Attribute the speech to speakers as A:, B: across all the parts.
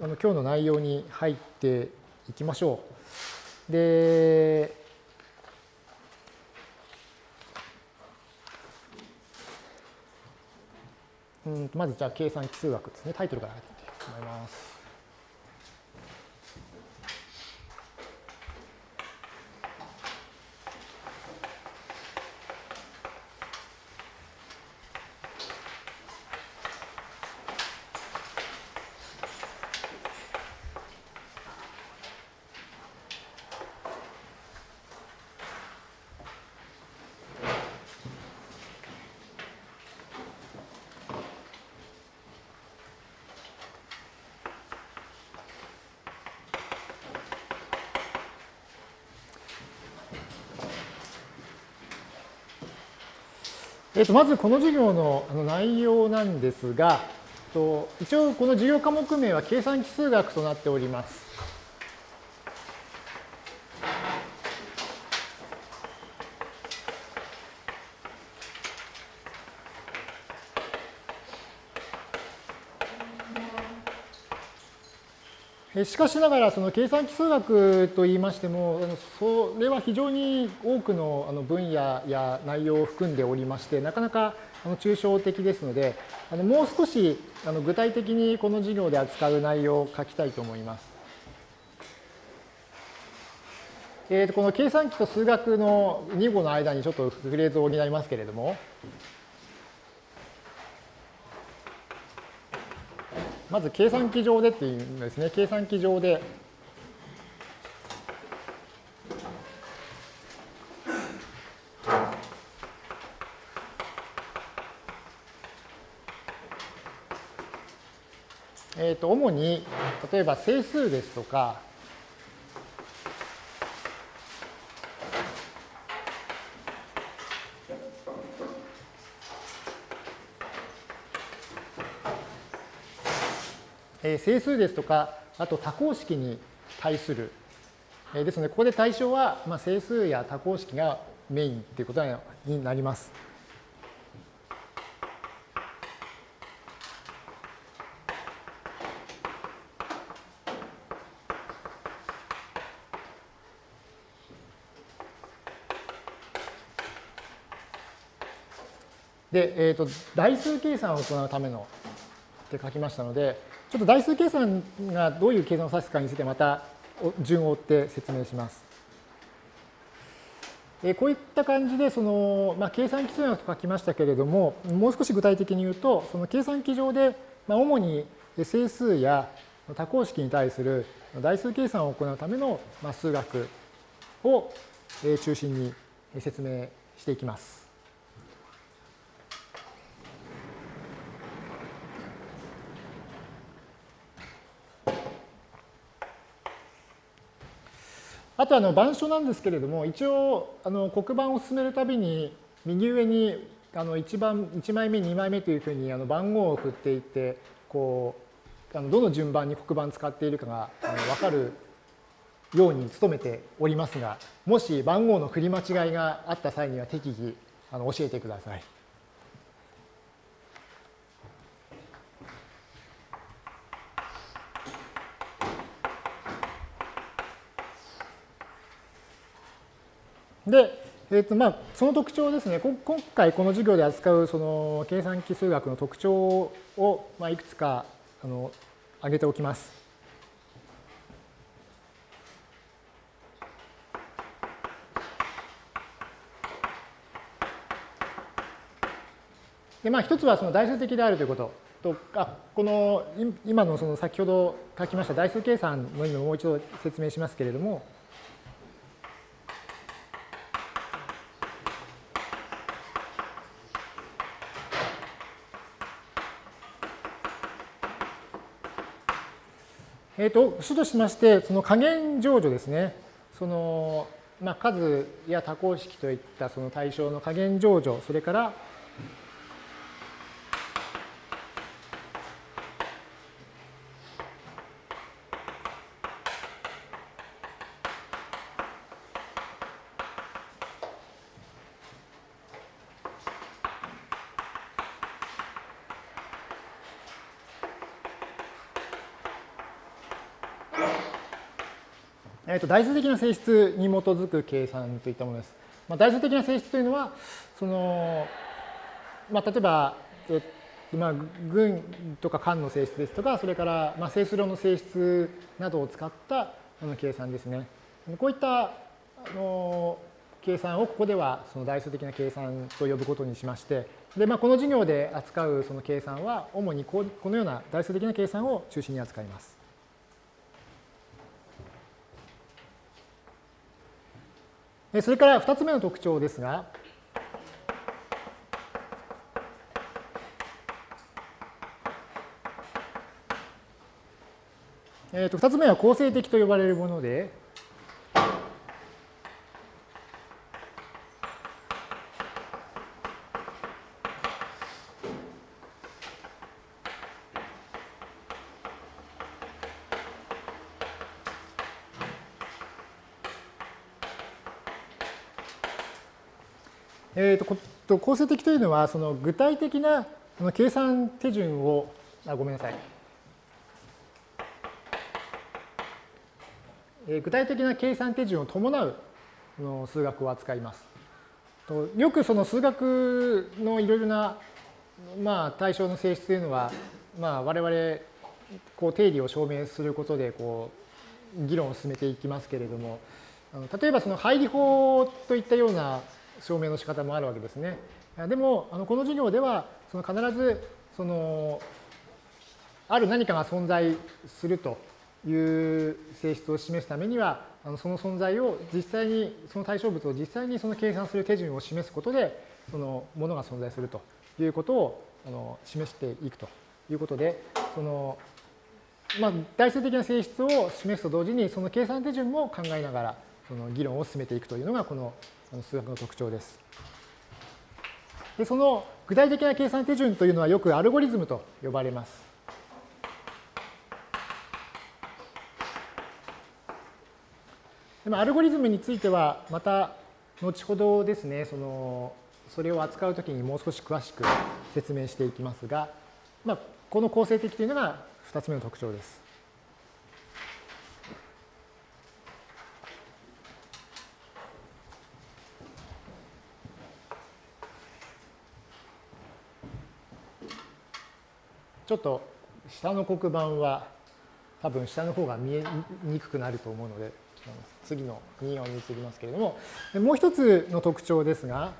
A: あの今日の内容に入っていきましょう。で、うんまずじゃあ計算奇数学ですね、タイトルから入っていきたいと思います。えー、とまずこの授業の内容なんですが、一応この授業科目名は計算奇数学となっております。しかしながら、その計算奇数学といいましても、それは非常に多くの分野や内容を含んでおりまして、なかなか抽象的ですので、もう少し具体的にこの授業で扱う内容を書きたいと思います。えー、この計算機と数学の2語の間にちょっとフレーズを補いますけれども、まず計算機上でっていうんですね。計算機上で。えー、と主に例えば整数ですとか整数ですとか、あと多項式に対する。ですので、ここで対象は、ま整数や多項式がメインということになります。で、えーと、代数計算を行うためのって書きましたので、ちょっと代数計算がどういう計算を指すかについてまた順を追って説明します。えこういった感じでその、まあ、計算基数学と書きましたけれども、もう少し具体的に言うと、その計算機上で、まあ、主に整数や多項式に対する代数計算を行うための、ま、数学を中心に説明していきます。あとあの板書なんですけれども、一応あの黒板を進めるたびに右上にあの1番1枚目、2枚目というふうにあの番号を振っていって、こうあのどの順番に黒板使っているかがあの分かるように努めておりますが、もし番号の振り間違いがあった際には適宜あの教えてください。で、えーとまあ、その特徴ですね、今回この授業で扱うその計算機数学の特徴を、まあ、いくつかあの挙げておきます。でまあ、一つはその代数的であるということと、あこの今のその先ほど書きました代数計算の意味をもう一度説明しますけれども、ーと、主としまして、その加減乗除ですね。そのまあ、数や多項式といったその対象の加減乗除、それから代数的な性質に基づく計算といったものです。まあ、代数的な性質というのは、その、まあ、例えば、えまあ、群とか間の性質ですとか、それから、まあ、整数論の性質などを使ったあの計算ですね。こういったあの計算をここではその代数的な計算と呼ぶことにしまして、でまあ、この授業で扱うその計算は、主にこのような代数的な計算を中心に扱います。それから2つ目の特徴ですが、2つ目は構成的と呼ばれるもので、えーと、構成的というのは、その具体的な計算手順を、あごめんなさい。具体的な計算手順を伴う数学を扱います。よくその数学のいろいろな、まあ、対象の性質というのは、まあ、我々こう定理を証明することでこう議論を進めていきますけれども例えばその配理法といったような証明の仕方もあるわけですね。でも、あのこの授業では、その必ず、その、ある何かが存在するという性質を示すためには、あのその存在を実際に、その対象物を実際にその計算する手順を示すことで、そのものが存在するということをあの示していくということで、その、まあ、代数的な性質を示すと同時に、その計算手順も考えながら、その議論を進めていくというのが、この数学の特徴です。でその具体的な計算手順というのはよくアルゴリズムと呼ばれます。でもアルゴリズムについてはまた後ほどですねそのそれを扱うときにもう少し詳しく説明していきますが、まあ、この構成的というのが2つ目の特徴です。ちょっと下の黒板は多分下の方が見えにくくなると思うので次の2音に移りますけれどももう一つの特徴ですが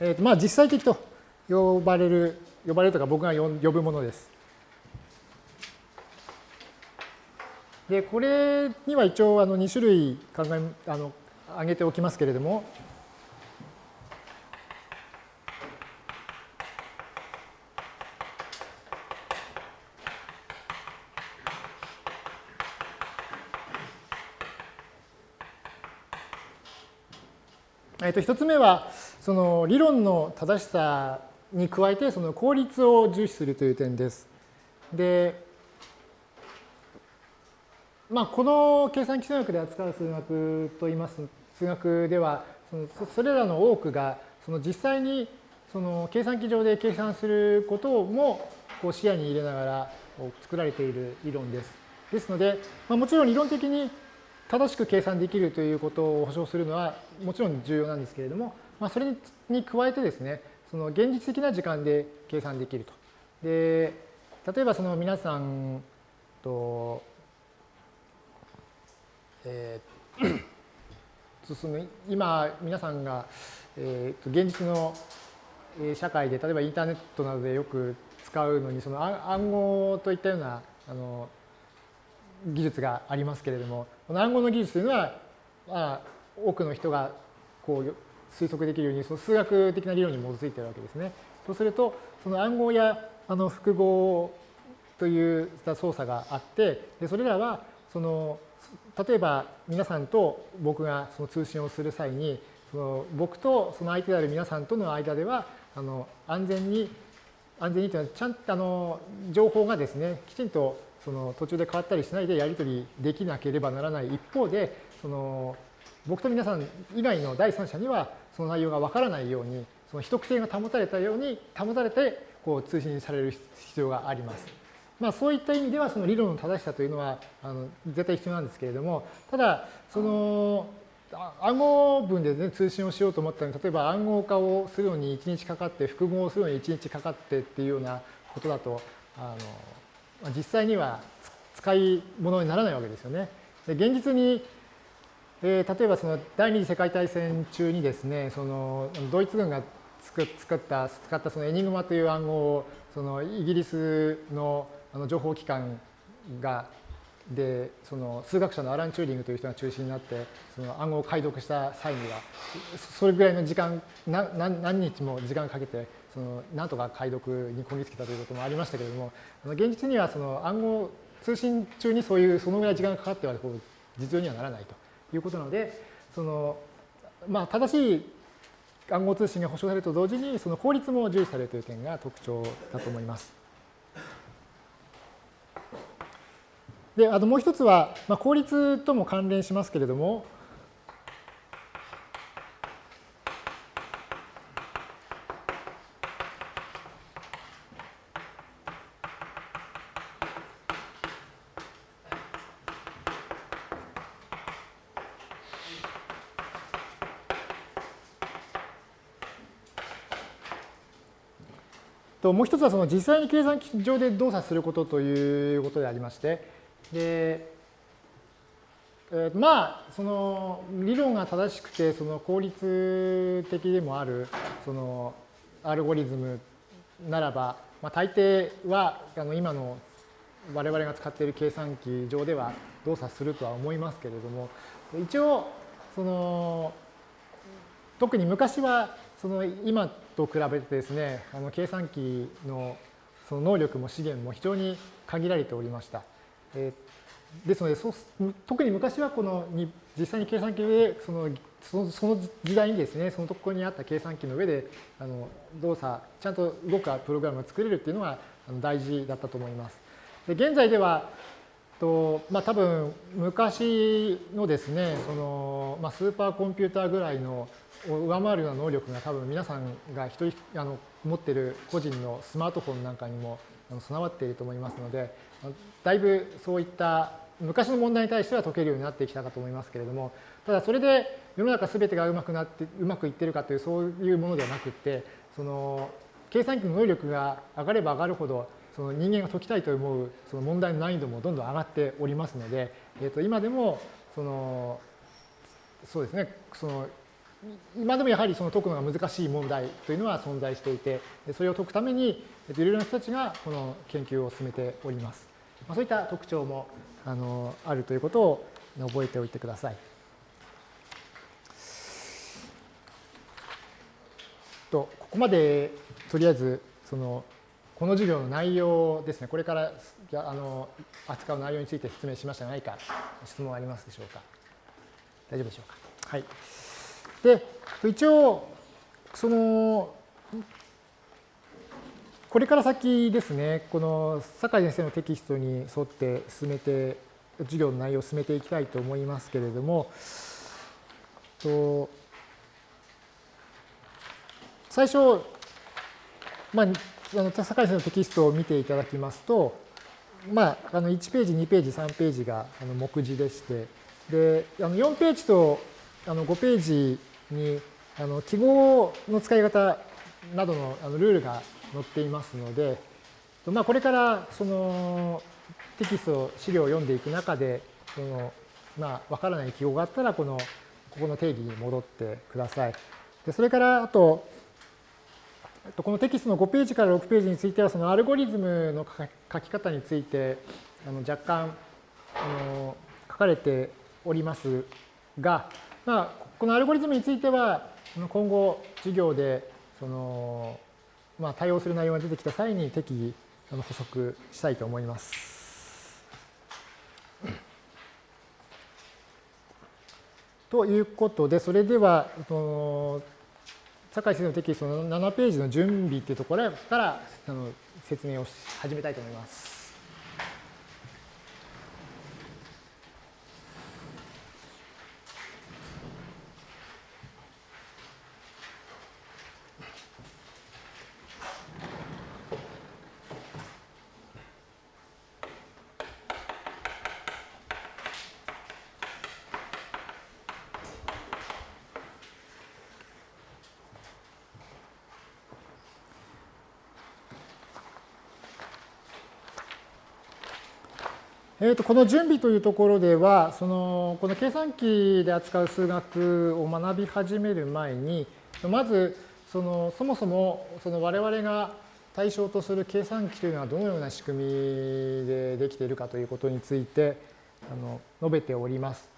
A: えー、とまあ実際的と呼ばれる呼ばれるとか僕が呼ぶものです。でこれには一応あの2種類考えあの挙げておきますけれども、えっと、一つ目は、その理論の正しさに加えて、その効率を重視するという点です。で、まあ、この計算基数学で扱う数学といいます数学ではそのそれらの多くがその実際にその計算機上で計算することもこう視野に入れながら作られている理論です。ですので、まあ、もちろん理論的に正しく計算できるということを保証するのはもちろん重要なんですけれども、まあ、それに加えてですね、その現実的な時間で計算できると。で、例えばその皆さんと、えー進む今皆さんが、えー、と現実の社会で例えばインターネットなどでよく使うのにその暗号といったようなあの技術がありますけれどもこの暗号の技術というのは、まあ、多くの人がこう推測できるようにその数学的な理論に基づいているわけですね。そうするとその暗号やあの複合という操作があってでそれらはその例えば皆さんと僕がその通信をする際にその僕とその相手である皆さんとの間ではあの安全に安全にというのはちゃんとあの情報がですねきちんとその途中で変わったりしないでやり取りできなければならない一方でその僕と皆さん以外の第三者にはその内容がわからないようにその秘匿性が保たれたように保たれてこう通信される必要があります。まあ、そういった意味ではその理論の正しさというのはあの絶対必要なんですけれどもただその暗号文で、ね、通信をしようと思ったのに例えば暗号化をするのに1日かかって複合をするのに1日かかってっていうようなことだとあの実際には使い物にならないわけですよね。で現実に、えー、例えばその第二次世界大戦中にですねそのドイツ軍が作った使ったそのエニグマという暗号をそのイギリスのあの情報機関がでその数学者のアラン・チューリングという人が中心になってその暗号を解読した際にはそれぐらいの時間何日も時間かけてそのなんとか解読にこぎつけたということもありましたけれども現実にはその暗号通信中にそういうそのぐらい時間がかかってはこう実用にはならないということなのでそのまあ正しい暗号通信が保証されると同時にその効率も重視されるという点が特徴だと思います。で、あともう一つは、まあ、効率とも関連しますけれども、ともう一つはその実際に計算機上で動作することということでありまして、で、えー、まあその理論が正しくてその効率的でもあるそのアルゴリズムならば、まあ、大抵はあの今の我々が使っている計算機上では動作するとは思いますけれども一応その特に昔はその今と比べてですねあの計算機のその能力も資源も非常に限られておりました。えー、ですのでそ特に昔はこのに実際に計算機でそのそのその時代にですねそのところにあった計算機の上であの動作ちゃんと動くプログラムを作れるっていうのが大事だったと思います。で現在ではとまあ、多分昔のですねその、まあ、スーパーコンピューターぐらいのを上回るような能力が多分皆さんが一人あの持っている個人のスマートフォンなんかにも備わっていると思いますのでだいぶそういった昔の問題に対しては解けるようになってきたかと思いますけれどもただそれで世の中全てがうまくなってうまくいってるかというそういうものではなくってその計算機の能力が上がれば上がるほどその人間が解きたいと思うその問題の難易度もどんどん上がっておりますので、えー、と今でもそのそうですねその今でもやはりその解くのが難しい問題というのは存在していてそれを解くためにいろいろな人たちがこの研究を進めております。まあ、そういった特徴もあのあるということを覚えておいてください。とここまでとりあえずそのこの授業の内容ですね。これからあの扱う内容について説明しましたが何か質問ありますでしょうか？大丈夫でしょうか？はい。で一応そのこれから先ですね、この酒井先生のテキストに沿って進めて、授業の内容を進めていきたいと思いますけれども、と最初、まあ、あの酒井先生のテキストを見ていただきますと、まあ、あの1ページ、2ページ、3ページがあの目次でして、であの4ページとあの5ページにあの記号の使い方などのあのルールが載っていますので、まあ、これからそのテキスト、資料を読んでいく中で、そのまあ、わからない記号があったら、この、ここの定義に戻ってください。でそれから、あと、このテキストの5ページから6ページについては、そのアルゴリズムの書き方について、あの若干あの書かれておりますが、まあ、このアルゴリズムについては、今後、授業で、その、まあ、対応する内容が出てきた際に適宜補足したいと思います。ということで、それでは、酒井先生のテキストの7ページの準備っていうところから説明を始めたいと思います。えー、とこの準備というところではそのこの計算機で扱う数学を学び始める前にまずそのそもそもその我々が対象とする計算機というのはどのような仕組みでできているかということについてあの述べております。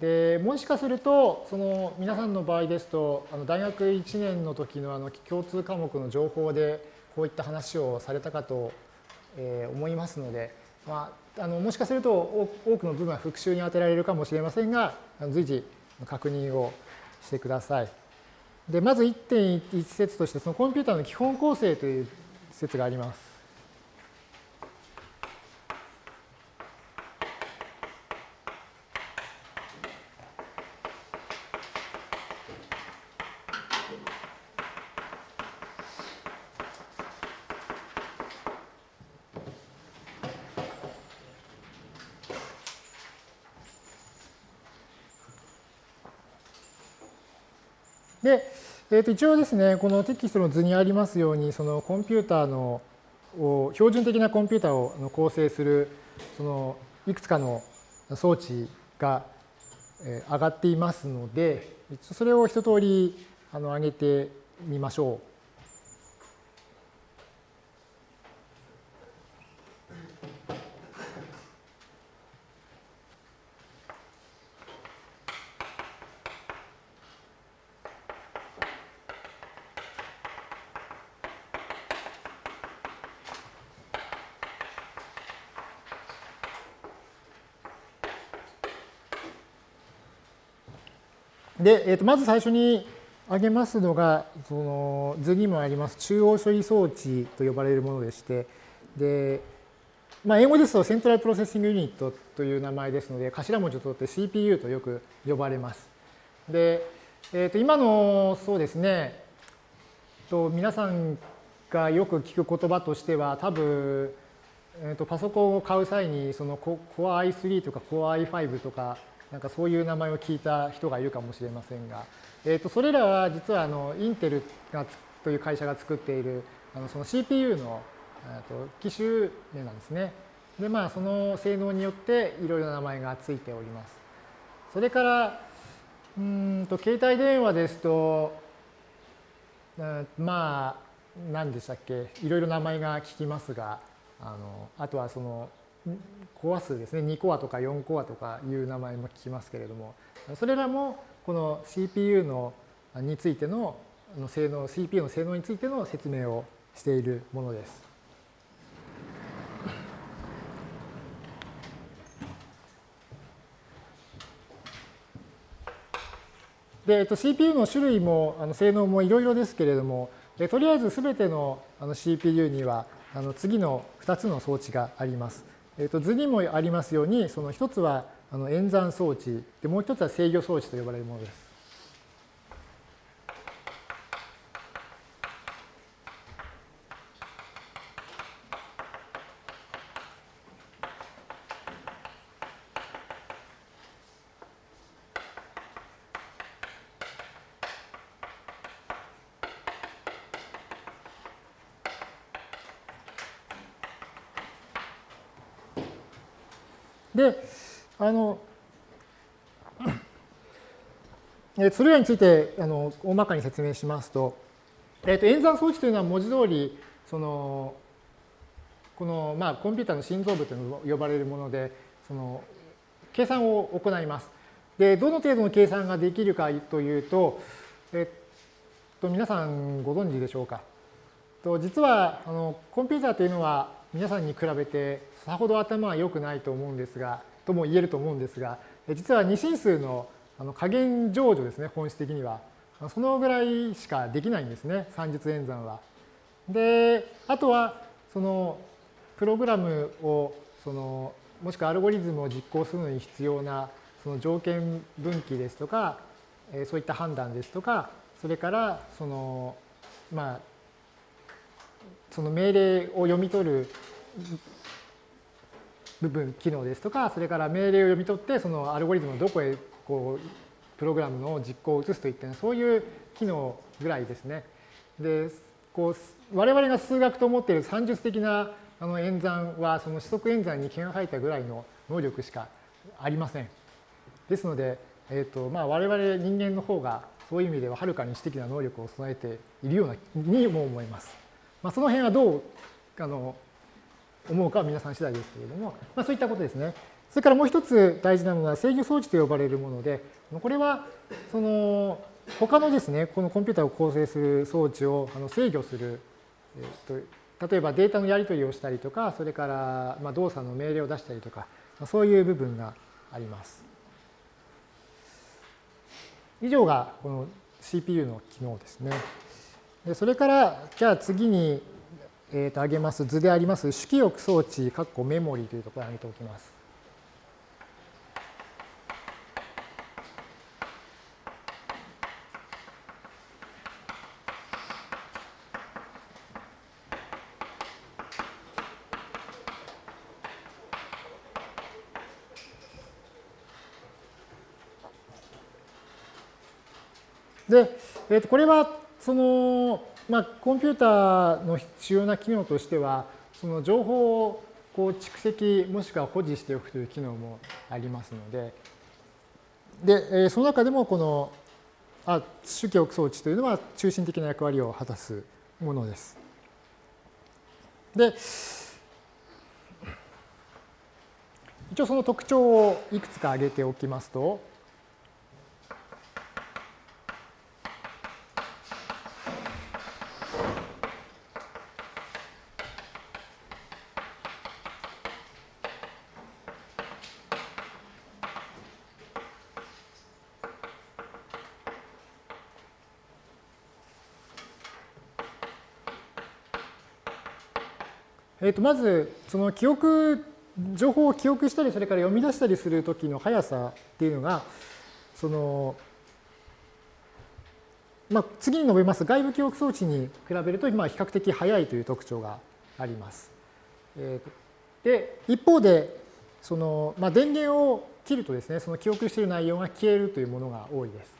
A: でもしかするとその皆さんの場合ですとあの大学1年の時のあの共通科目の情報でこういった話をされたかと思いますので、まあ、あのもしかすると多くの部分は復習に当てられるかもしれませんが随時確認をしてください。でまず1.1節としてそのコンピューターの基本構成という説があります。で、えー、と一応ですね、このテキストの図にありますように、そのコンピューターの標準的なコンピューターを構成するそのいくつかの装置が上がっていますので、それを一通りあの上げてみましょう。で、えー、とまず最初に挙げますのが、その図にもあります中央処理装置と呼ばれるものでして、で、まあ、英語ですと Central Processing Unit という名前ですので、頭文字を取って CPU とよく呼ばれます。で、えー、と今のそうですね、と皆さんがよく聞く言葉としては、多分、えー、とパソコンを買う際にその Core i3 とか Core i5 とかなんかそういう名前を聞いた人がいるかもしれませんが、えー、とそれらは実はあのインテルがという会社が作っているあのその CPU のと機種名なんですね。でまあその性能によっていろいろな名前がついております。それからうんと携帯電話ですとうんまあ何でしたっけ？いろいろ名前が聞きますがあのあとはそのコア数ですね、2コアとか4コアとかいう名前も聞きますけれども、それらもこの CPU のについての性能、CPU の性能についての説明をしているものです。で、えっと、CPU の種類もあの性能もいろいろですけれども、とりあえずすべてのあの CPU にはあの次の2つの装置があります。えー、と図にもありますように、その一つはあの演算装置で、もう一つは制御装置と呼ばれるものです。で、あの、それらについてあの大まかに説明しますと、えー、と演算装置というのは文字通りそのこの、まあ、コンピューターの心臓部と呼ばれるものでその計算を行います。でどの程度の計算ができるかというと、えっと、皆さんご存知でしょうか。と実はあのコンピューターというのは皆さんに比べてさほど頭は良くないと思うんですが、とも言えると思うんですが、実は二進数の加減乗除ですね、本質的には。そのぐらいしかできないんですね、算術演算は。で、あとは、その、プログラムを、その、もしくはアルゴリズムを実行するのに必要な、その条件分岐ですとか、そういった判断ですとか、それから、その、まあ、その命令を読み取る部分、機能ですとか、それから命令を読み取って、そのアルゴリズムをどこへこうプログラムの実行を移すといったそういう機能ぐらいですね。で、こう我々が数学と思っている算術的なあの演算はその四則演算に毛が生えたぐらいの能力しかありません。ですので、えーとまあ、我々人間の方がそういう意味でははるかに知的な能力を備えているようなにも思います。まあ、その辺はどうあの思うかは皆さん次第ですけれども、まあ、そういったことですね。それからもう一つ大事なのは制御装置と呼ばれるもので、これはその他のですね、このコンピューターを構成する装置をあの制御する、えー、と例えばデータのやり取りをしたりとか、それからまあ動作の命令を出したりとか、そういう部分があります。以上がこの CPU の機能ですね。それから、じゃあ次に、えー、と挙げます図であります主記憶装置、括弧メモリーというところを挙げておきます。で、えー、とこれはその、まあ、コンピューターの主要な機能としてはその情報をこう蓄積もしくは保持しておくという機能もありますのでで、えその中でもこのあ主記憶装置というのは中心的な役割を果たすものです。で一応その特徴をいくつか挙げておきますとえー、とまずその記憶情報を記憶したりそれから読み出したりする時の速さっていうのがそのまあ、次に述べます外部記憶装置に比べるとまあ比較的速いという特徴があります。えー、で一方でその、まあ、電源を切るとですねその記憶している内容が消えるというものが多いです。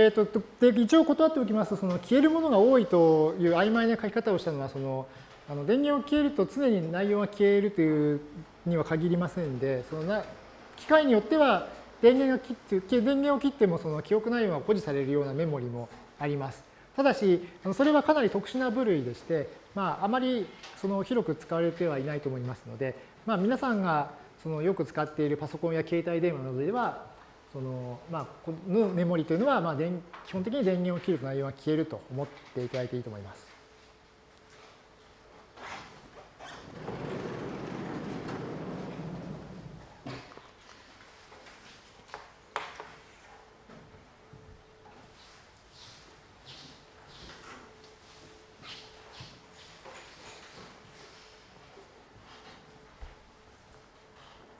A: えーと、で一応断っておきますとその消えるものが多いという曖昧な書き方をしたのはそのあの電源を消えると常に内容が消えるというには限りませんでそのな機械によっては電源が切って電源を切ってもその記憶内容が保持されるようなメモリもあります。ただしそれはかなり特殊な部類でして、まあ、あまりその広く使われてはいないと思いますので、まあ、皆さんがそのよく使っているパソコンや携帯電話などではそのまあ、このメモリというのは、まあ、基本的に電源を切ると内容が消えると思っていただいていいと思います。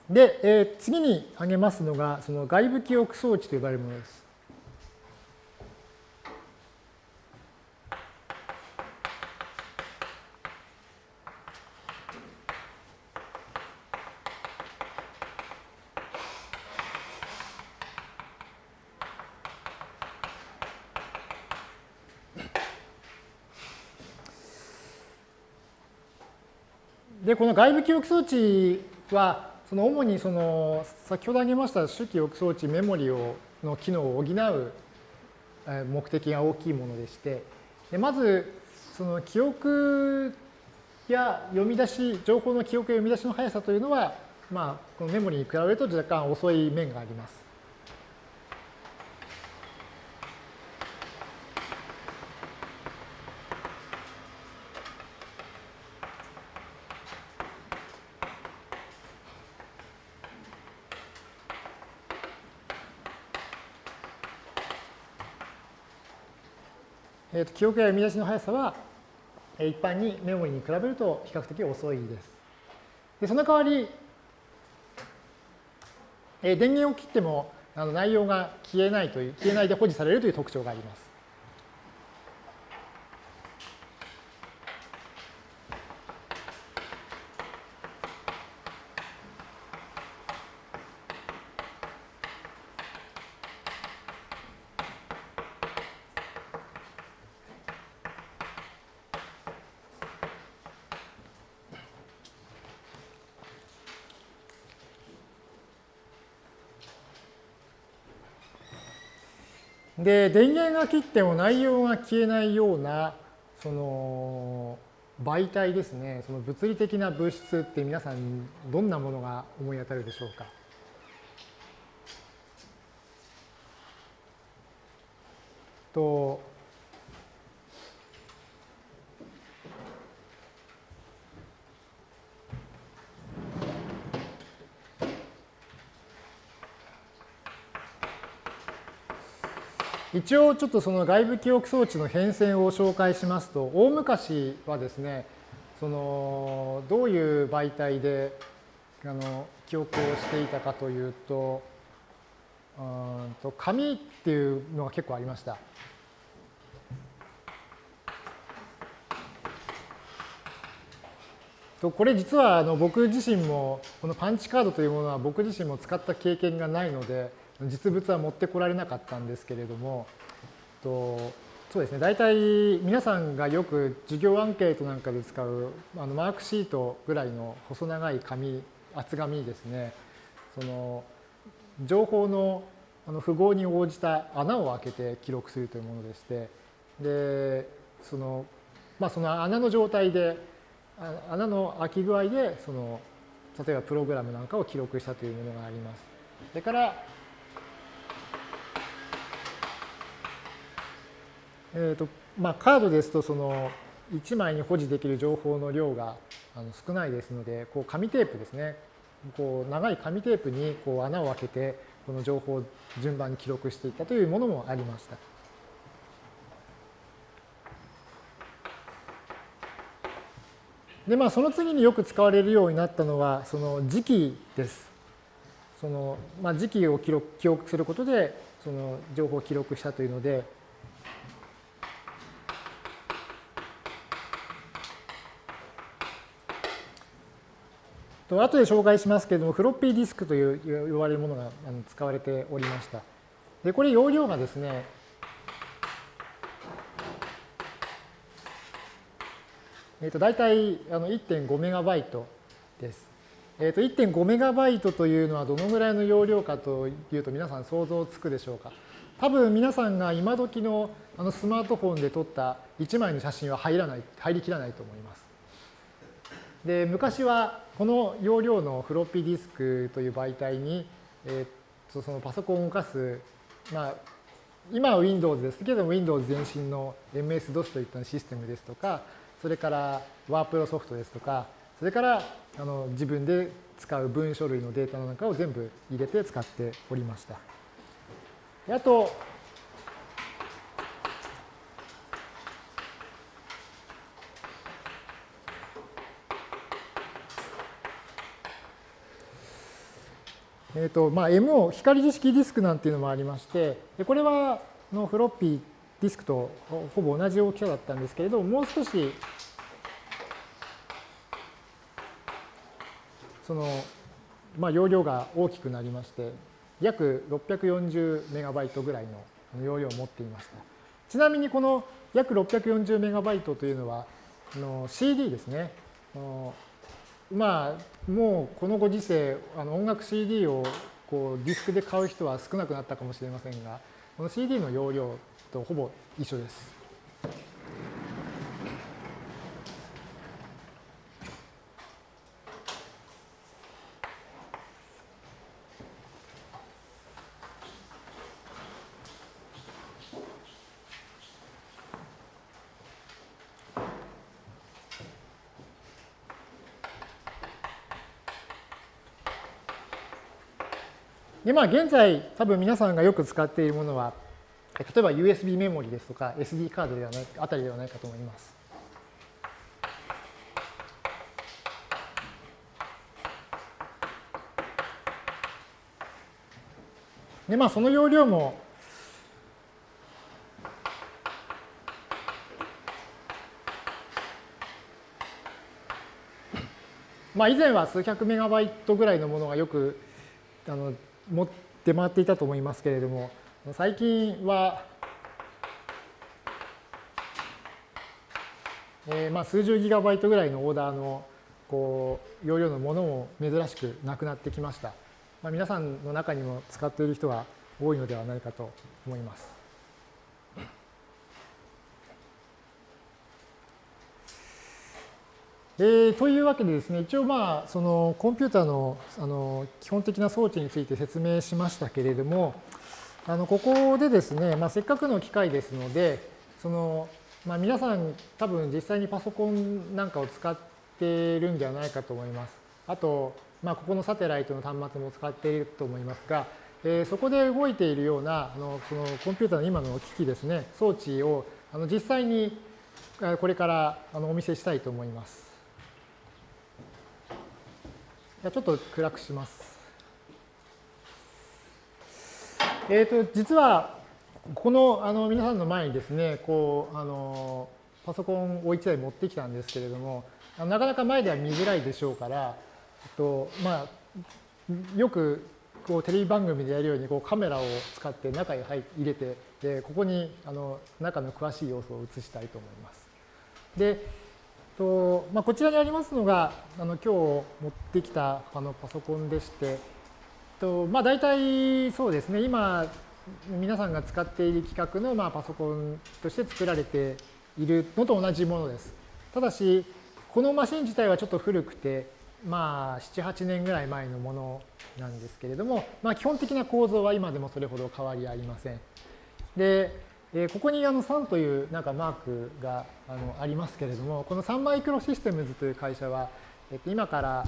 A: で、えー、次に挙げますのが、その外部記憶装置と呼ばれるものです。で、この外部記憶装置は、その主にその先ほど挙げました手記憶装置メモリをの機能を補う目的が大きいものでしてでまずその記憶や読み出し情報の記憶や読み出しの速さというのはまあこのメモリに比べると若干遅い面があります。えー、と記憶や読み出しの速さは、え一般にメモリに比べると比較的遅いです。でその代わり、え電源を切ってもあの内容が消えないという、消えないで保持されるという特徴があります。で電源が切っても内容が消えないようなその媒体ですね。その物理的な物質って皆さんどんなものが思い当たるでしょうか？と一応ちょっとその外部記憶装置の変遷を紹介しますと大昔はですねそのどういう媒体であの記憶をしていたかというとうんと紙っていうのが結構ありました。とこれ実はあの僕自身もこのパンチカードというものは僕自身も使った経験がないので実物は持ってこられなかったんですけれども、とそうですね、大体皆さんがよく授業アンケートなんかで使うあのマークシートぐらいの細長い紙、厚紙ですね、その情報のあの符号に応じた穴を開けて記録するというものでして、で、その、まあ、その穴の状態で、穴の開き具合で、その、例えばプログラムなんかを記録したというものがあります。それから、えーとまあ、カードですとその1枚に保持できる情報の量があの少ないですのでこう紙テープですねこう長い紙テープにこう穴を開けてこの情報を順番に記録していったというものもありました。でまあその次によく使われるようになったのはその時期です。そのまあ、時期を記録記憶することでその情報を記録したというのでと後で紹介しますけれども、フロッピーディスクという呼ばれるものが使われておりました。で、これ容量がですね、えっ、と、大体1.5メガバイトです。えっ、ー、と、1.5メガバイトというのはどのぐらいの容量かというと皆さん想像つくでしょうか。多分皆さんが今時のあのスマートフォンで撮った1枚の写真は入らない、入りきらないと思います。で、昔はこの容量のフロッピーディスクという媒体に、えー、とそのパソコンを動かす、まあ、今は Windows ですけども Windows 前身の MS-DOS といったシステムですとか、それからワープロソフトですとか、それからあの自分で使う文書類のデータなんかを全部入れて使っておりました。あと、えーとまあ、MO、光磁式ディスクなんていうのもありまして、でこれはのフロッピーディスクとほぼ同じ大きさだったんですけれども、もう少しその、まあ、容量が大きくなりまして、約640メガバイトぐらいの容量を持っていました。ちなみにこの約640メガバイトというのは、CD ですね。まあ、もうこのご時世、あの音楽 CD をこうディスクで買う人は少なくなったかもしれませんが、この CD の容量とほぼ一緒です。で、まあ、現在、多分皆さんがよく使っているものは、例えば USB メモリですとか SD カードではない、あたりではないかと思います。で、まあ、その容量も、まあ、以前は数百メガバイトぐらいのものがよくあの持って回っていたと思いますけれども、最近は、えー、まあ数十ギガバイトぐらいのオーダーのこう容量のものも珍しくなくなってきました。まあ、皆さんの中にも使っている人が多いのではないかと思います。えー、というわけでですね、一応まあ、そのコンピューターのあの基本的な装置について説明しましたけれども、あのここでですね、まあ、せっかくの機会ですので、そのまあ、皆さん多分実際にパソコンなんかを使っているんではないかと思います。あと、まあ、ここのサテライトの端末も使っていると思いますが、えー、そこで動いているようなあのそのコンピューターの今の機器ですね、装置をあの実際にこれからあのお見せしたいと思います。じゃちょっと暗くします。えっ、ー、と、実は、このあの皆さんの前にですね、こう、あの、パソコンを1台持ってきたんですけれども、なかなか前では見づらいでしょうから、とまあ、よくこうテレビ番組でやるようにこうカメラを使って中に入れて、でここにあの中の詳しい要素を映したいと思います。で、とまあ、こちらにありますのがあの今日持ってきたあのパソコンでして、とまあ、大体そうですね今皆さんが使っている規格のまあパソコンとして作られているのと同じものです。ただしこのマシン自体はちょっと古くてまあ7、8年ぐらい前のものなんですけれども、まあ、基本的な構造は今でもそれほど変わりありません。で、えここにあの3というなんかマークがあのありますけれども、この3マイクロシステムズという会社は、えっと、今から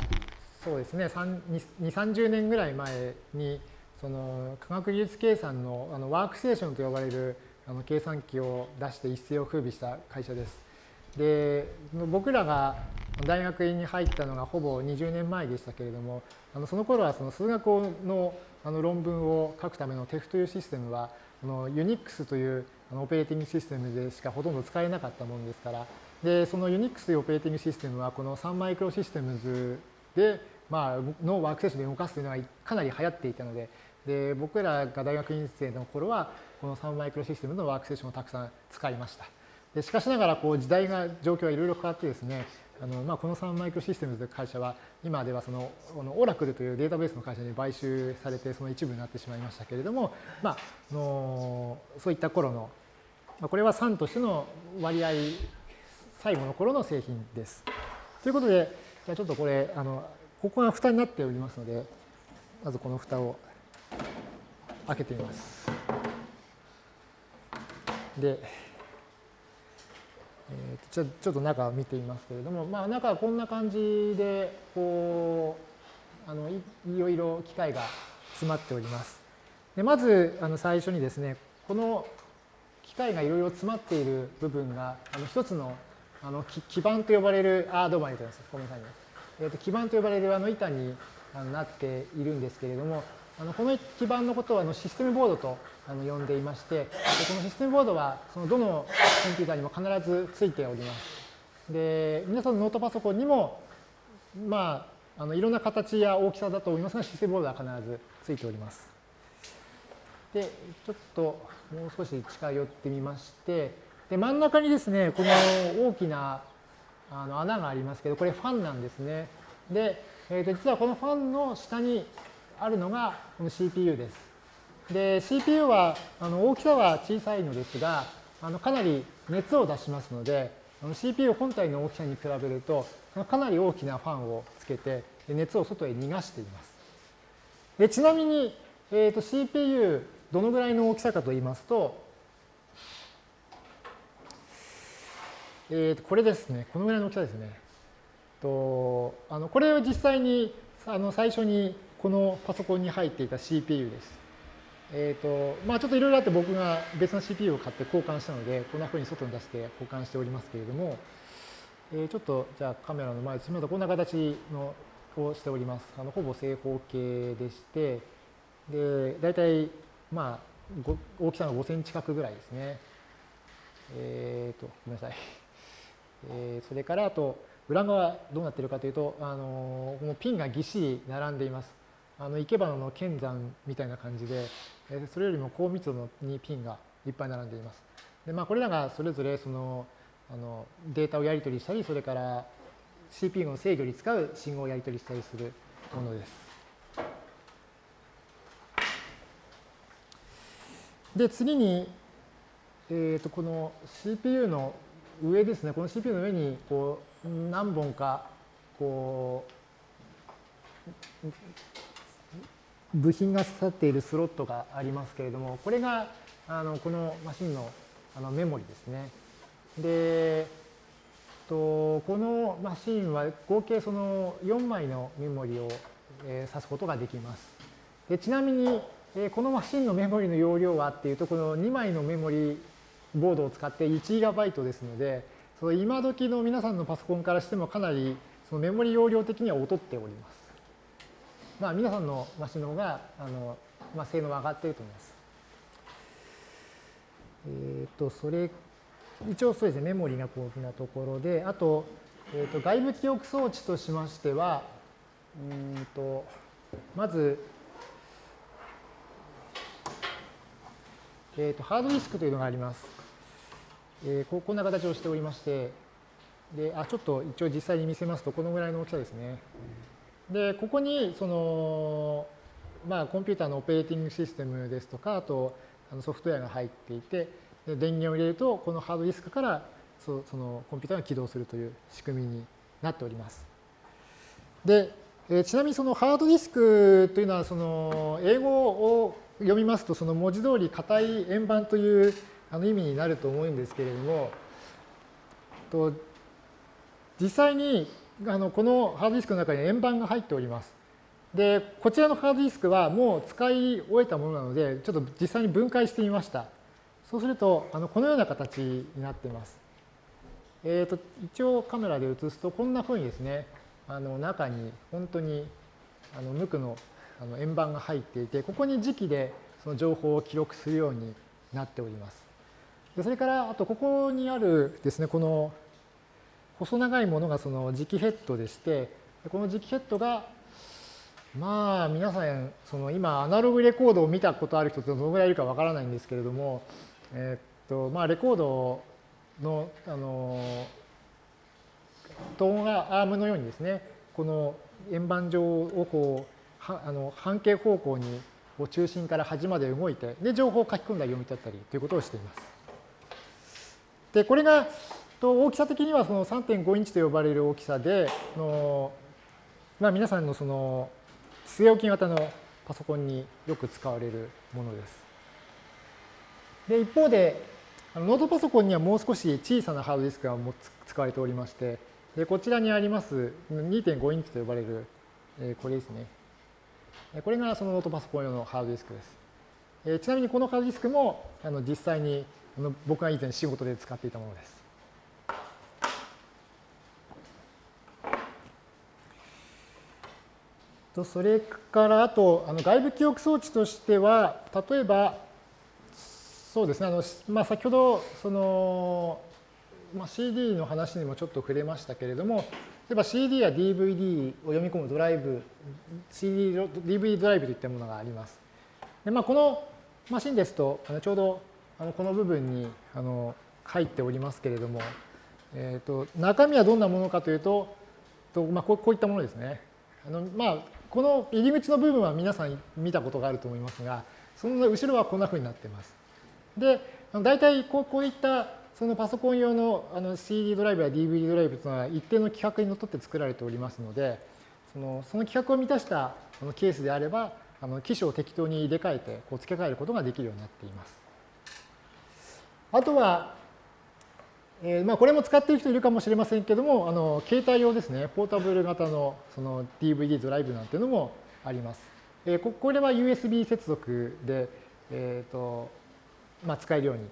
A: そうですね、2、30年ぐらい前に、その科学技術計算のあのワークステーションと呼ばれるあの計算機を出して一世を風靡した会社です。で、僕らが大学院に入ったのがほぼ20年前でしたけれども、あのその頃はその数学のあの論文を書くための TEF というシステムはこの Unix というあのオペレーティングシステムでしかほとんど使えなかったものですから、で、その Unix というオペレーティングシステムはこの3マイクロシステムズで、まあ、のワークセッションで動かすというのがかなり流行っていたので、で、僕らが大学院生の頃は、この3マイクロシステムのワークセッションをたくさん使いました。でしかしながら、こう、時代が、状況がいろいろ変わってですね、あのまあ、この3マイクロシステムズという会社は、今ではその、このオラクルというデータベースの会社に買収されて、その一部になってしまいましたけれども、まあ、のそういった頃の、まあ、これは3としての割合、最後の頃の製品です。ということで、じゃあちょっとこれ、あの、ここが蓋になっておりますので、まずこの蓋を開けてみます。で、えー、ちょちょっと中を見てみますけれども、まあ、中はこんな感じでこうあのいろいろ機械が詰まっております。でまずあの最初にですねこの機械がいろいろ詰まっている部分があの一つのあの基板と呼ばれるあどうもありがとうございますごめんなさいね、えーと、基板と呼ばれるあの板になっているんですけれどもあのこの基板のことはあのシステムボードとあの呼んでいましてでこのシステムボードはそのどのコンピューターにも必ずついております。で皆さんのノートパソコンにもまああのいろんな形や大きさだと思いますがシステムボードは必ずついております。でちょっともう少し近寄ってみましてで真ん中にですねこの大きなあの穴がありますけどこれファンなんですね。で、えー、と実はこのファンの下にあるのがこの CPU です。で、CPU はあの大きさは小さいのですが、あのかなり熱を出しますので、の CPU 本体の大きさに比べると、かなり大きなファンをつけて、熱を外へ逃がしています。でちなみに、えーと、CPU どのぐらいの大きさかと言いますと、えー、とこれですね、このぐらいの大きさですね。とあのこれは実際にあの最初にこのパソコンに入っていた CPU です。えっ、ー、と、まあちょっといろいろあって僕が別の CPU を買って交換したので、こんなふうに外に出して保管しておりますけれども、えー、ちょっとじゃあカメラの前で、まだこんな形のをしております。あのほぼ正方形でして、で、大体まあ、大きさが5センチ角ぐらいですね。えっ、ー、と、ごめんなさい。えー、それから、あと、裏側どうなっているかというと、あのこのピンがぎっしり並んでいます。あの生け花の剣山みたいな感じで、それよりも高密度のにピンがいっぱい並んでいます。でまあ、これらがそれぞれそのあのデータをやり取りしたり、それから CPU の制御に使う信号をやり取りしたりするものです。で、次に、えー、とこの CPU の上ですね、この CPU の上にこう何本かこう部品が刺さっているスロットがありますけれども、これがあのこのマシンのあのメモリですね。で、とこのマシンは合計その4枚のメモリを、えー、指すことができます。でちなみに、えー、このマシンのメモリの容量はっていうと、この2枚のメモリボードを使って 1GB ですので、その今時の皆さんのパソコンからしてもかなりそのメモリ容量的には劣っております。まあ、皆さんのマシンの方があの、まあ、性能は上がっていると思います。えっ、ー、と、それ、一応そうですね、メモリがこんなところで、あと、えー、と外部記憶装置としましては、うんとまず、えー、とハードディスクというのがあります。えー、こんな形をしておりまして、であちょっと一応実際に見せますと、このぐらいの大きさですね。で、ここにその、まあ、コンピューターのオペレーティングシステムですとか、あとソフトウェアが入っていて、電源を入れると、このハードディスクからそそのコンピューターが起動するという仕組みになっております。で、えちなみにそのハードディスクというのは、その英語を読みますと、その文字通り硬い円盤というあの意味になると思うんですけれども、と実際にあのこのハードディスクの中に円盤が入っております。で、こちらのハードディスクはもう使い終えたものなので、ちょっと実際に分解してみました。そうすると、あのこのような形になっています。えーと、一応カメラで映すと、こんなふうにですね、あの中に本当にあの無垢のあの円盤が入っていて、ここに磁気でその情報を記録するようになっております。でそれから、あとここにあるですね、この細長いものがその磁気ヘッドでして、この磁気ヘッドが、まあ皆さん、その今アナログレコードを見たことある人ってどのぐらいいるかわからないんですけれども、えっと、まあレコードの、あの、トーンがアームのようにですね、この円盤状をこう、はあの半径方向に中心から端まで動いて、で、情報を書き込んだり読み取ったりということをしています。で、これが、と大きさ的にはその3.5インチと呼ばれる大きさで、のまあ、皆さんのその据え置き型のパソコンによく使われるものです。で、一方で、ノートパソコンにはもう少し小さなハードディスクが使われておりまして、でこちらにあります2.5インチと呼ばれる、えこれですね。これがそのノートパソコン用のハードディスクです。えちなみにこのハードディスクもあの実際にあの僕が以前仕事で使っていたものです。とそれからあとあの外部記憶装置としては例えばそうですねあの、まあ、先ほどその、まあ、CD の話にもちょっと触れましたけれども例えば CD や DVD を読み込むドライブ CD、DVD ドライブといったものがあります。でまあ、このマシンですとあのちょうどあのこの部分にあの入っておりますけれども、えーと、中身はどんなものかというと、とまあ、こういったものですね。あのまあ、この入り口の部分は皆さん見たことがあると思いますが、その後ろはこんなふうになっています。で、大体こうこういったそのパソコン用のあの CD ドライブや DVD ドライブというのは一定の規格にのっとって作られておりますので、そのその規格を満たしたケースであれば、あの機種を適当に入れ替えてこう付け替えることができるようになっています。あとは、えー、まあこれも使っている人いるかもしれませんけども、あの携帯用ですね、ポータブル型のその DVD ドライブなんていうのもあります。えー、ここれは USB 接続で、えーとまあ、使えるように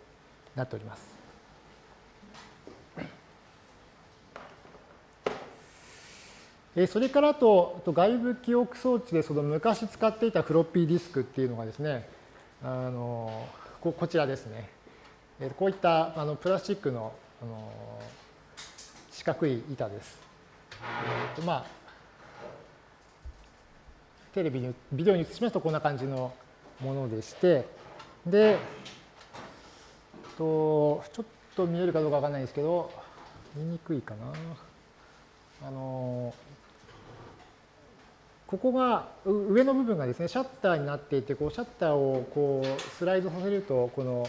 A: なっております。えそれからと外部記憶装置でその昔使っていたフロッピーディスクっていうのがですね、あのここちらですね。こういったあのプラスチックのあの四角い板です。えーとまあ、テレビに、ビデオに映しますとこんな感じのものでして、で、とちょっと見えるかどうかわかんないですけど、見にくいかな。あのここが上の部分がですねシャッターになっていてこうシャッターをこうスライドさせるとこの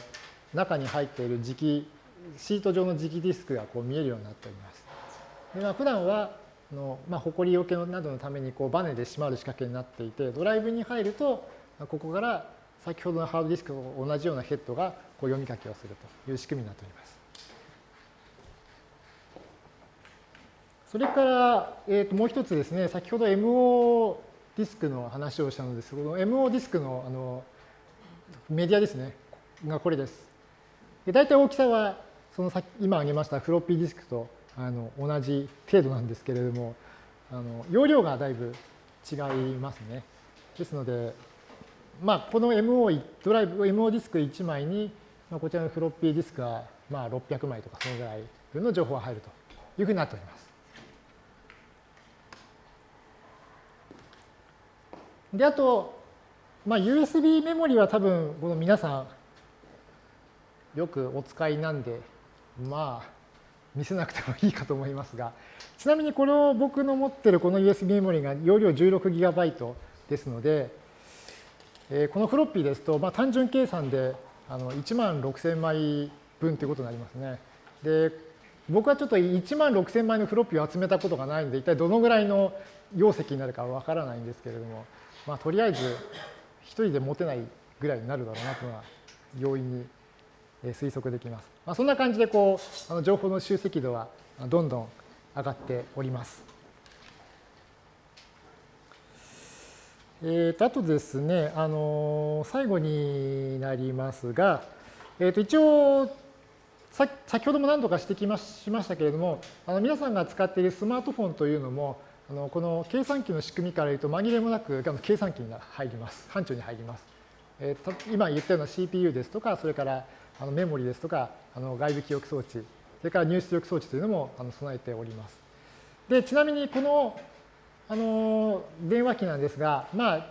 A: 中に入っている磁気シート状の磁気ディスクがこう見えるようになっております。でまあ、普段はあの、まあ、埃よけなどのためにこうバネで閉まる仕掛けになっていてドライブに入るとここから先ほどのハードディスクと同じようなヘッドがこう読み書きをするという仕組みになっております。それから、えー、ともう一つですね、先ほど MO ディスクの話をしたのですけど、MO ディスクのあのメディアですね、がこれです。で大体大きさは、その先今挙げましたフロッピーディスクとあの同じ程度なんですけれども、あの容量がだいぶ違いますね。ですので、まあ、この MO ドライブ、MO ディスク1枚に、まあ、こちらのフロッピーディスクがまあ600枚とかそのぐらい分の情報が入るというふうになっております。で、あと、まあ、USB メモリは多分、この皆さん、よくお使いなんで、まあ、見せなくてもいいかと思いますが、ちなみにこれを僕の持ってるこの USB メモリが容量 16GB ですので、えー、このフロッピーですと、まあ、単純計算であの1万6000枚分ということになりますね。で、僕はちょっと1万6000枚のフロッピーを集めたことがないので、一体どのぐらいの容積になるかわからないんですけれども、まあ、とりあえず一人で持てないぐらいになるだろうなというのは容易に推測できます。まあ、そんな感じでこうあの情報の集積度はどんどん上がっております。えー、とあとですね、あの最後になりますが、えー、と一応先ほども何度か指摘しましたけれども、あの皆さんが使っているスマートフォンというのも、あのこの計算機の仕組みから言うと紛れもなく計算機が入ります。範疇に入ります。えー、今言ったような CPU ですとか、それからあのメモリですとか、あの外部記憶装置、それから入出力装置というのもあの備えております。で、ちなみにこのあの電話機なんですが、まあ、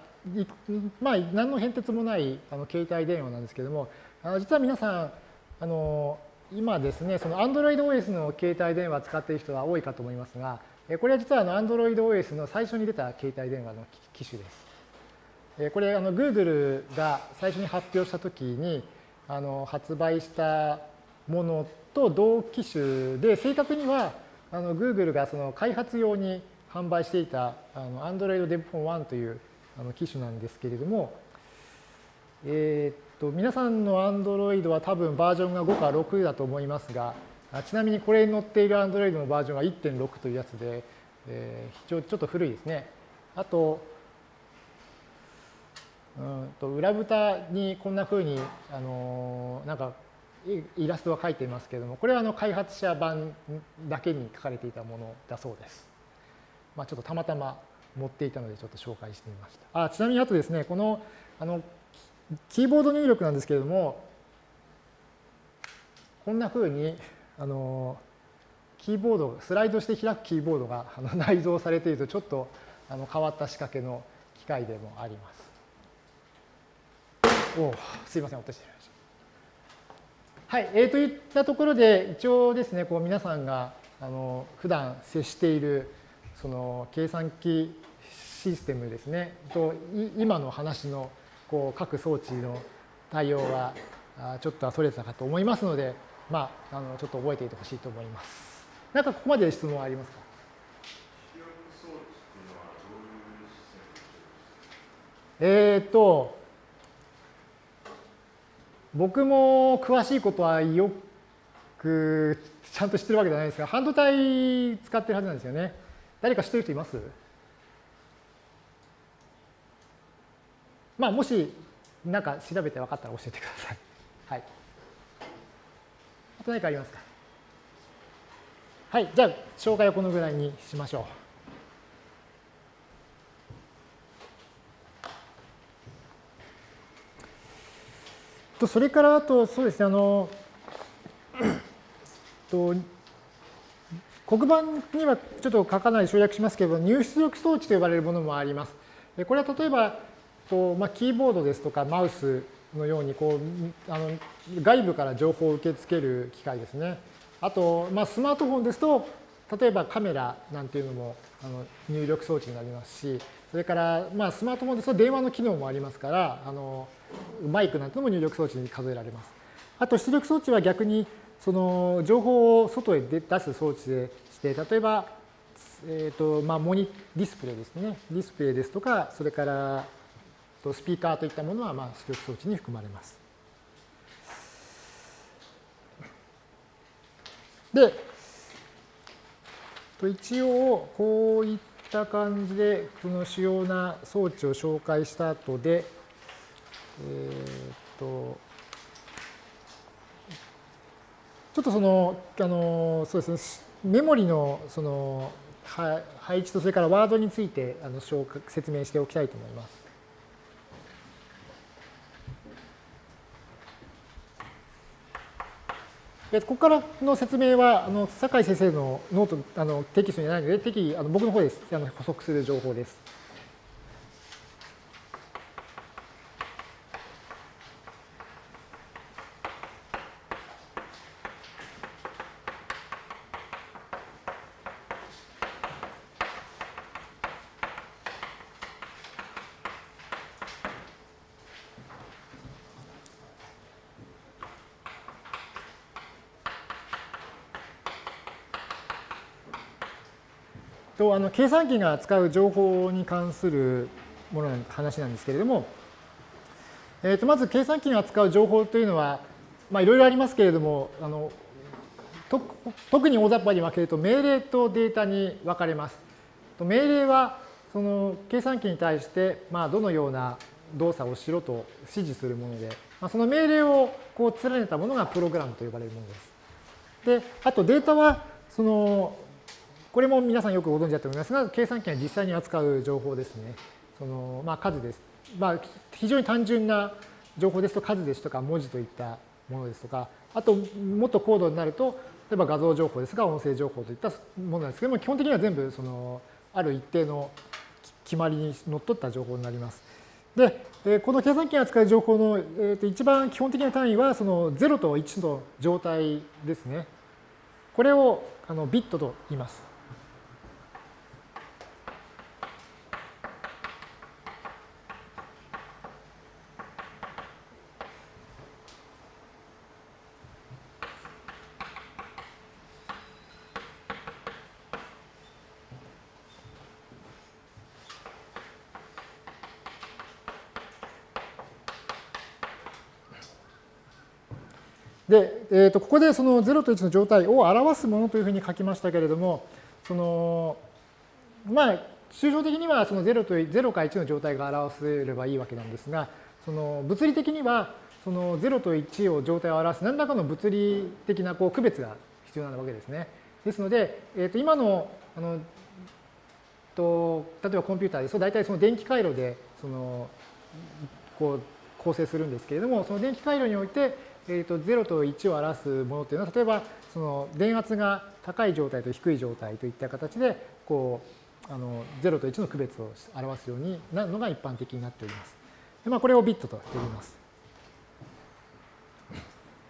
A: まあ、何の変哲もないあの携帯電話なんですけれども、あの実は皆さん、あの今ですね、その Android OS の携帯電話を使っている人は多いかと思いますが、これは実はあの Android OS の最初に出た携帯電話の機種です。これあの Google が最初に発表したときにあの発売したものと同機種で正確にはあの Google がその開発用に販売していたあの Android Dev Phone 1というあの機種なんですけれども、えー、っと皆さんの Android は多分バージョンが5か6だと思いますが、ちなみにこれに載っている Android のバージョンは1.6というやつで、えー、非常にちょっと古いですね。あと、うんと裏蓋にこんなふうに、あのなんかイラストが書いていますけれども、これはあの開発者版だけに書かれていたものだそうです。まあ、ちょっとたまたま持っていたのでちょっと紹介してみました。あちなみにあとですね、このあのキーボード入力なんですけれども、こんなふうにあのキーボード、スライドして開くキーボードがあの内蔵されているとちょっとあの変わった仕掛けの機械でもあります。おすいません、落としてしました。はい、えー、といったところで一応ですね、こう皆さんがあの普段接しているその計算機システムですね、と今の話のこう各装置の対応はちょっとはそれたかと思いますので、まあ、あのちょっと覚えていてほしいと思います。なんかここまで質問はありますか？えっ、と、僕も詳しいことはよくちゃんと知ってるわけじゃないですが、半導体使ってるはずなんですよね。誰か知ってる人います？まあ、もし、なんか調べて分かったら教えてください。はい。あと何かありますか？はい、じゃあ、紹介はこのぐらいにしましょう。とそれからあとそうですねあのと黒板にはちょっと書かない省略しますけど入出力装置と呼ばれるものもあります。これは例えばと、まあ、キーボードですとかマウスのようにこうあの外部から情報を受け付ける機械ですね。あと、まあ、スマートフォンですと例えばカメラなんていうのもあの入力装置になりますしそれから、まあ、スマートフォンですと電話の機能もありますからあのマイクなんても入力装置に数えられます。あと出力装置は逆にその情報を外へ出す装置でして、例えば、えーとまあ、モニディスプレイですね。ディスプレイですとか、それからスピーカーといったものは、まあ、出力装置に含まれます。で、一応、こういった感じで、その主要な装置を紹介した後で、えっ、と、ちょっとその、あの、そうですね、メモリのその配置とそれからワードについてあの説明しておきたいと思います。でここからの説明は、あの酒井先生のノート、あのテキストにないので、適宜あの僕の方ですあの補足する情報です。とあの計算機が扱う情報に関するものの話なんですけれども、えー、とまず計算機が扱う情報というのは、まあ、いろいろありますけれどもあの特に大雑把に分けると命令とデータに分かれます。命令はその計算機に対して、まあ、どのような動作をしろと指示するもので、まあ、その命令をこう連ねたものがプログラムと呼ばれるものです。で、あとデータはそのこれも皆さんよくご存知だと思いますが、計算機が実際に扱う情報ですね。そのまあ、数です。まあ、非常に単純な情報ですと数ですとか文字といったものですとか、あともっと高度になると、例えば画像情報ですが音声情報といったものなんですけども、基本的には全部そのある一定の決まりにのっとった情報になります。で、この計算機が扱う情報の一番基本的な単位は、その0と1の状態ですね。これをあのビットと言います。で、えー、とここでその0と1の状態を表すものというふうに書きましたけれども、そのまあ、抽象的にはその0と0か1の状態が表せればいいわけなんですが、その物理的にはその0と1を状態を表す何らかの物理的なこう区別が必要なわけですね。ですので、えー、と今のあのと例えばコンピューターですと大体その電気回路でそのこう構成するんですけれどもその電気回路においてえー、と0と1を表すものというのは例えばその電圧が高い状態と低い状態といった形でこうあの0と1の区別を表すようになるのが一般的になっております。でまあ、これをビットと呼びます。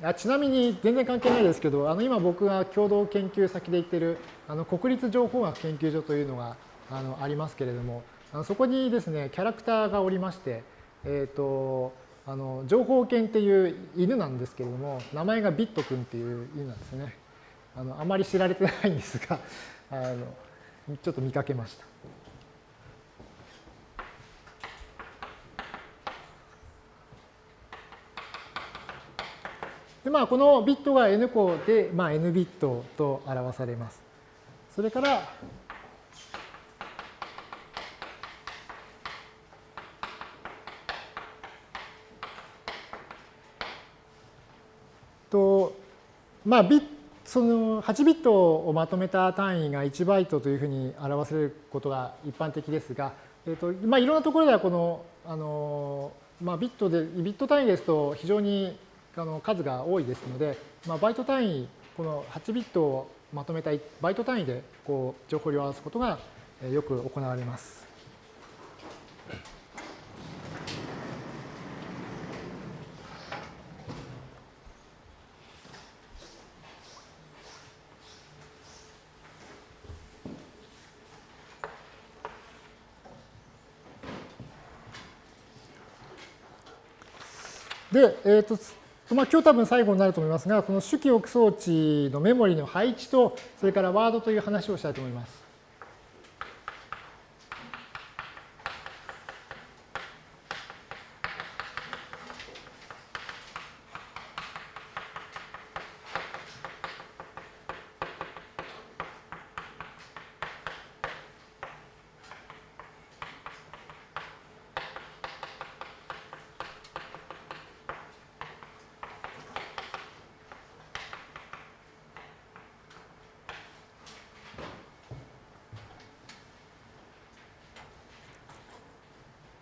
A: あちなみに全然関係ないですけどあの今僕が共同研究先で行ってるあの国立情報学研究所というのがあのありますけれどもあのそこにですねキャラクターがおりまして、えっ、ー、とあの情報犬っていう犬なんですけれども名前がビット君っていう犬なんですね。あのあまり知られてないんですが あのちょっと見かけました。でまあこのビットが n 個で、まあ、n ビットと表されます。それからとまあビその8ビットをまとめた単位が1バイトというふうに表せることが一般的ですが、えーとまあ、いろんなところではこのあのまあ、ビットで、ビット単位ですと非常にあの数が多いですので、まあ、バイト単位、この8ビットをまとめたバイト単位でこう情報量を表すことがよく行われます。で、えーとまあ、今日多分最後になると思いますが、この主記憶装置のメモリの配置と、それからワードという話をしたいと思います。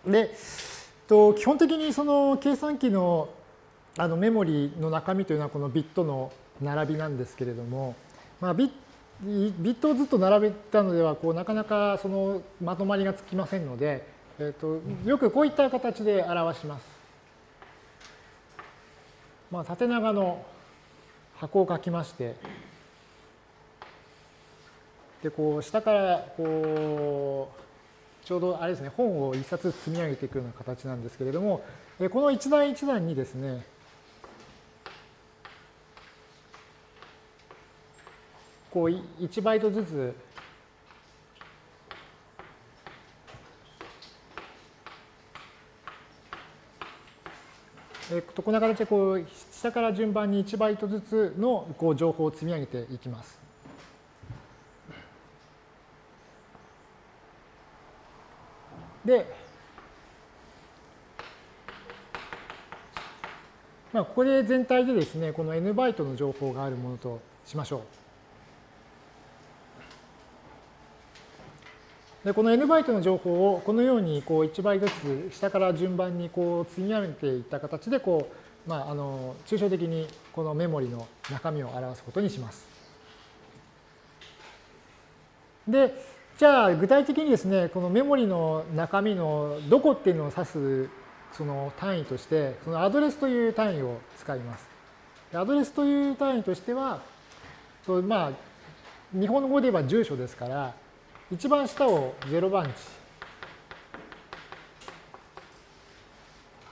A: で、と基本的にその計算機のあのメモリの中身というのはこのビットの並びなんですけれども、まあ、ビットをずっと並べたのではこうなかなかそのまとまりがつきませんので、えーと、よくこういった形で表します。まあ、縦長の箱を書きましてでこう下からこうちょうどあれですね、本を一冊積み上げていくような形なんですけれども、この一段一段にですね、こう1バイトずつえと、こんな形でこう下から順番に1バイトずつのこう情報を積み上げていきます。で、まあ、ここで全体でですね、この n バイトの情報があるものとしましょう。でこの n バイトの情報をこのようにこう1倍ずつ下から順番にこう積み上げていった形でこう、まあ、あの抽象的にこのメモリの中身を表すことにします。で、じゃあ具体的にですね、このメモリの中身のどこっていうのを指すその単位として、そのアドレスという単位を使います。アドレスという単位としては、とまあ、日本語で言えば住所ですから、一番下を0番地。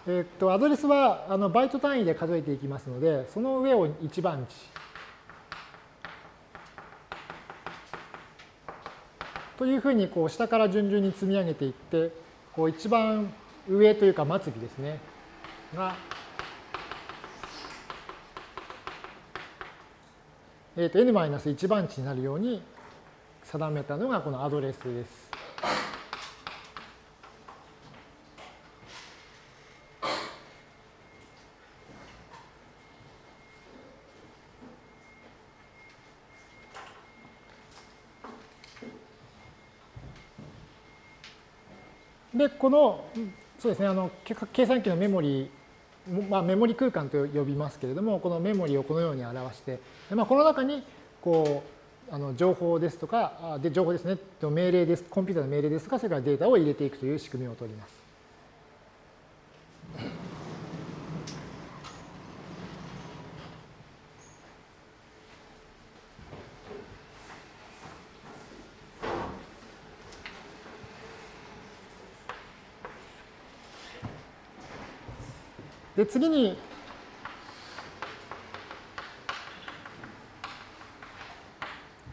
A: えっと、アドレスはあのバイト単位で数えていきますので、その上を1番地。というふうにこう下から順々に積み上げていって、こう一番上というか末尾ですね、が、えー、と n-1 番地になるように定めたのがこのアドレスです。で、この、そうですね、あの計算機のメモリまあ、メモリ空間と呼びますけれども、このメモリをこのように表して、まあ、この中にこうあの情報ですとか、で情報ですね、命令です、コンピューターの命令ですとか、それからデータを入れていくという仕組みを取ります。で、次に、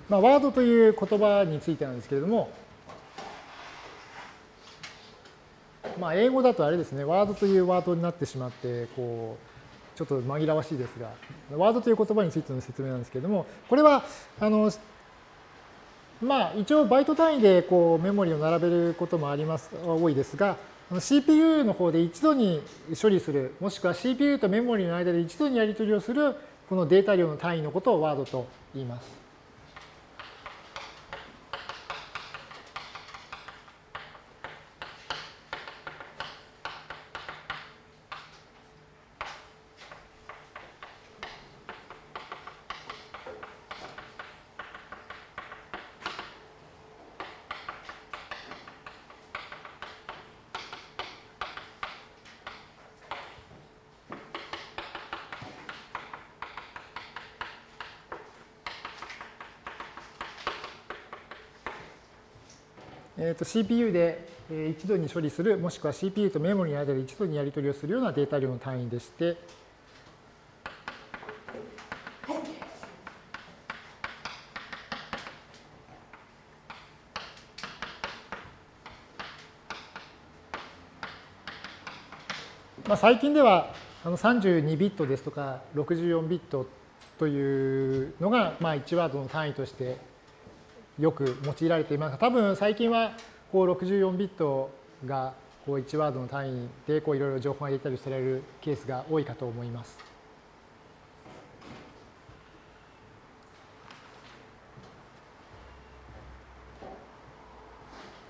A: まあ、ワードという言葉についてなんですけれども、まあ、英語だとあれですね、ワードというワードになってしまって、こう、ちょっと紛らわしいですが、ワードという言葉についての説明なんですけれども、これは、あの、まあ、一応バイト単位でこうメモリを並べることもあります、多いですが、CPU の方で一度に処理する、もしくは CPU とメモリの間で一度にやり取りをする、このデータ量の単位のことをワードと言います。CPU で一度に処理する、もしくは CPU とメモリの間で一度にやり取りをするようなデータ量の単位でして、まあ、最近ではあの32ビットですとか64ビットというのが、まあ、1ワードの単位としてよく用いられています、多分最近はこう64ビットがこう1ワードの単位でこういろいろ情報が入れたりされるケースが多いかと思います。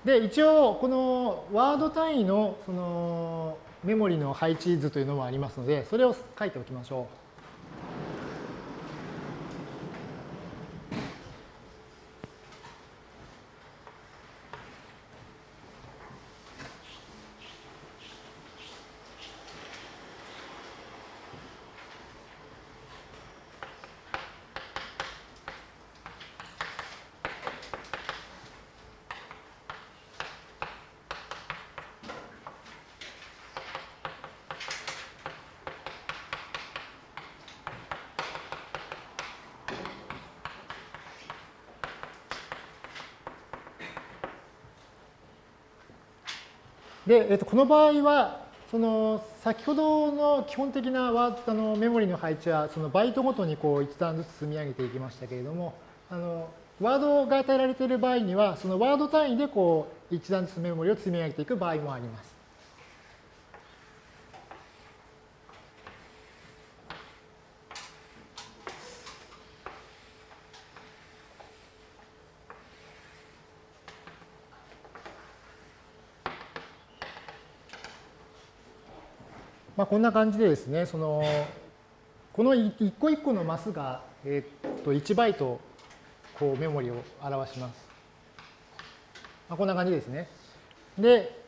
A: で一応このワード単位のそのメモリの配置図というのもありますのでそれを書いておきましょう。で、えっと、この場合は、その先ほどの基本的なワあのメモリの配置はそのバイトごとにこう一段ずつ積み上げていきましたけれどもあのワードが与えられている場合にはそのワード単位でこう一段ずつメモリを積み上げていく場合もあります。こんな感じでですね、そのこの一個一個のマスが、え、っと1バイトこうメモリを表します。まあ、こんな感じですね。で、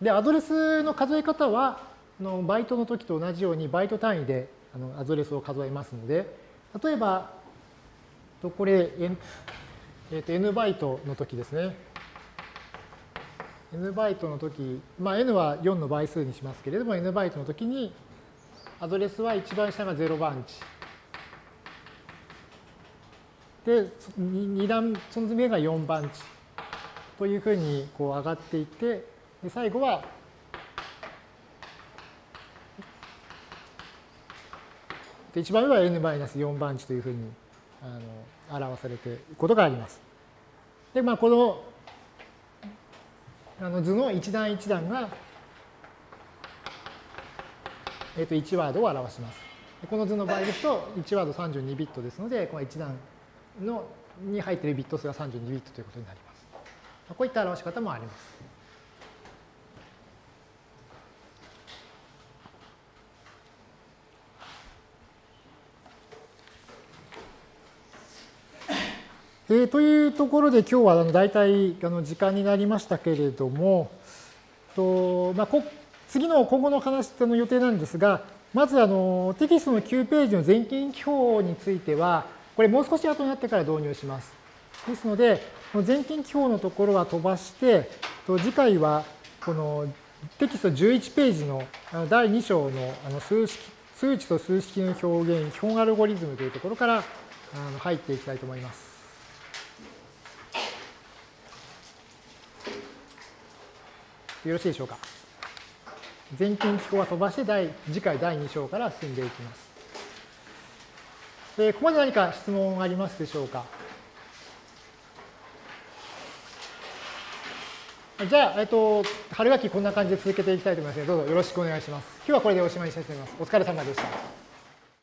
A: でアドレスの数え方はのバイトの時と同じようにバイト単位であのアドレスを数えますので、例えば、これ、えー、と n バイトの時ですね。N バイトの時、まあ、n は4の倍数にしますけれども、n バイトの時に、アドレスは一番下が0番地。で、2段、その目が4番地。というふうにこう上がっていって、で最後は、で一番上は n-4 番地というふうにあの表されていることがあります。で、まあ、このあの図の一段一段が、えー、と1ワードを表します。この図の場合ですと、1ワード32ビットですので、この一段のに入っているビット数が32ビットということになります。こういった表し方もあります。えー、というところで今日はあの大体あの時間になりましたけれども、とまあ、こ次の今後の話の予定なんですが、まずあのテキストの9ページの全近記法については、これもう少し後になってから導入します。ですので、全近記法のところは飛ばして、と次回はこのテキスト11ページの第2章のあの数式数値と数式の表現、基本アルゴリズムというところから入っていきたいと思います。よろしいでしょうか？全近機構は飛ばして第次回第2章から進んでいきます。ここまで何か質問ありますでしょうか？じゃあ、えっと、春学期こんな感じで続けていきたいと思いますので、どうぞよろしくお願いします。今日はこれでおしまいにしたいと思います。お疲れ様でした。